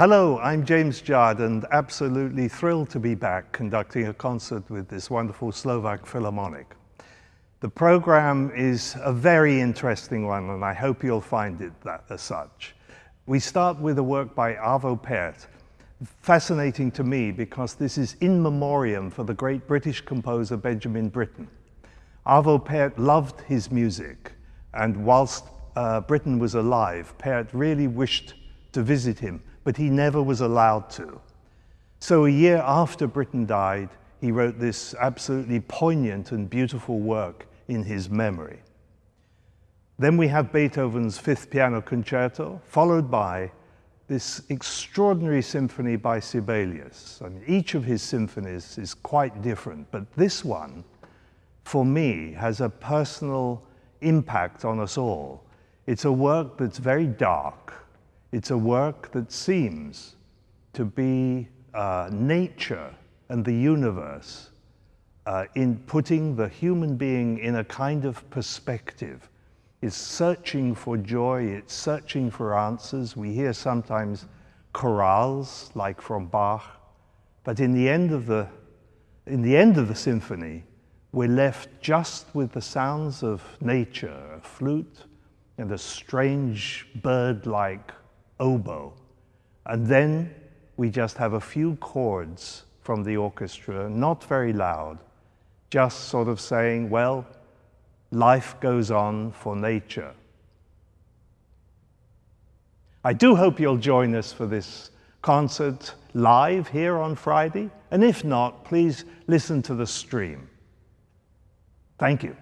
Hello, I'm James Judd and absolutely thrilled to be back conducting a concert with this wonderful Slovak Philharmonic. The program is a very interesting one and I hope you'll find it that, as such. We start with a work by Arvo Pärt, fascinating to me because this is in memoriam for the great British composer Benjamin Britten. Arvo Pärt loved his music and whilst uh, Britten was alive, Pärt really wished to visit him but he never was allowed to. So a year after Britten died, he wrote this absolutely poignant and beautiful work in his memory. Then we have Beethoven's Fifth Piano Concerto, followed by this extraordinary symphony by Sibelius. I mean, each of his symphonies is quite different, but this one, for me, has a personal impact on us all. It's a work that's very dark, it's a work that seems to be uh, nature and the universe uh, in putting the human being in a kind of perspective. It's searching for joy, it's searching for answers. We hear sometimes chorales, like from Bach, but in the end of the, in the, end of the symphony, we're left just with the sounds of nature, a flute and a strange bird-like oboe. And then we just have a few chords from the orchestra, not very loud, just sort of saying, well, life goes on for nature. I do hope you'll join us for this concert live here on Friday, and if not, please listen to the stream. Thank you.